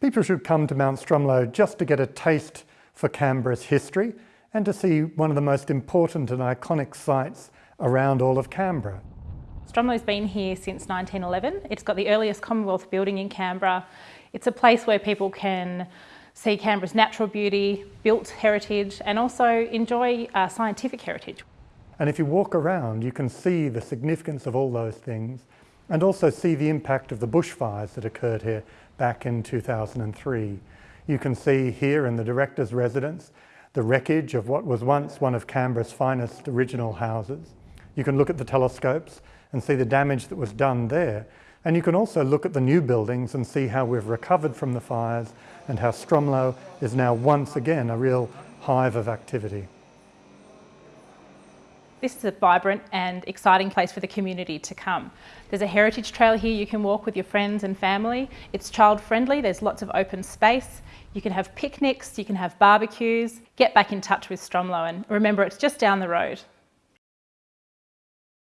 People should come to Mount Stromlo just to get a taste for Canberra's history and to see one of the most important and iconic sites around all of Canberra. Stromlo's been here since 1911. It's got the earliest Commonwealth building in Canberra. It's a place where people can see Canberra's natural beauty, built heritage and also enjoy uh, scientific heritage. And if you walk around you can see the significance of all those things and also see the impact of the bushfires that occurred here back in 2003. You can see here in the director's residence the wreckage of what was once one of Canberra's finest original houses. You can look at the telescopes and see the damage that was done there. And you can also look at the new buildings and see how we've recovered from the fires and how Stromlo is now once again a real hive of activity. This is a vibrant and exciting place for the community to come. There's a heritage trail here you can walk with your friends and family. It's child friendly, there's lots of open space. You can have picnics, you can have barbecues. Get back in touch with Stromlo and remember it's just down the road.